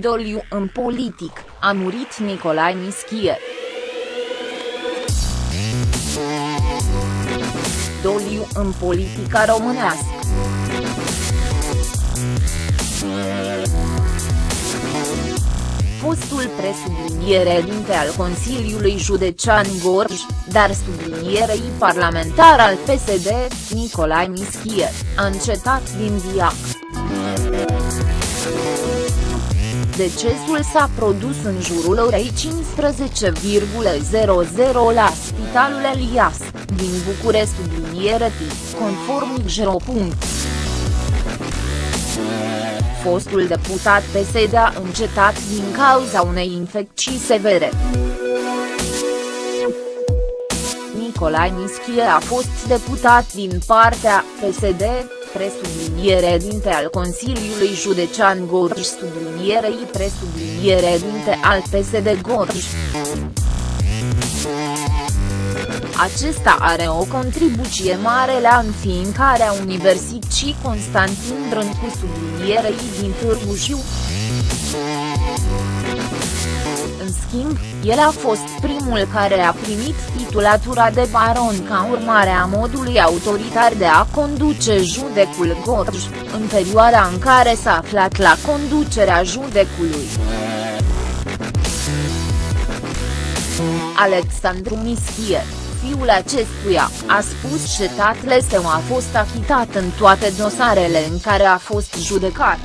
Doliu în politic, a murit Nicolae Mischie. Doliu în politica românească. fostul presubliniere dinte al Consiliului Județean Gorj, dar sublinierei parlamentar al PSD, Nicolae Mischie, a încetat din viac. Decesul s-a produs în jurul orei 15,00 la Spitalul Elias, din București subliniere conform Xero fostul deputat PSD a încetat din cauza unei infecții severe. Nicolae Mischie a fost deputat din partea PSD, presubliniere dinte al Consiliului Județean Gorj sublinierei presubliniere dinte al PSD Gorj. Acesta are o contribuție mare la înființarea Universității Constantin Brâncu sublinierei din Târgu Jiu. În schimb, el a fost primul care a primit titulatura de baron ca urmare a modului autoritar de a conduce judecul Gorj, în perioada în care s-a aflat la conducerea judecului. Alexandru Mischie fiul acestuia, a spus că tatăl său a fost achitat în toate dosarele în care a fost judecat.